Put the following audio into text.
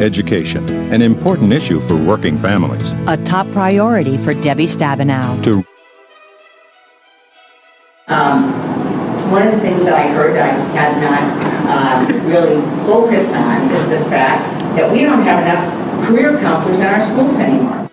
Education, an important issue for working families. A top priority for Debbie Stabenow. To um, One of the things that I heard that I had not uh, really focused on is the fact that we don't have enough career counselors in our schools anymore.